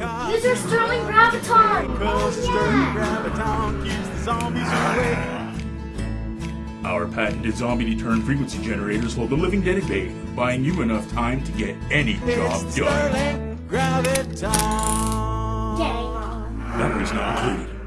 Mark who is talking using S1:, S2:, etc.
S1: Use your Sterling Graviton! Because oh, yeah. Graviton
S2: Our patented zombie detour frequency generators hold the living dead at bay, buying you enough time to get any job
S1: it's
S2: done.
S1: Sterling Graviton!
S2: Memories not included.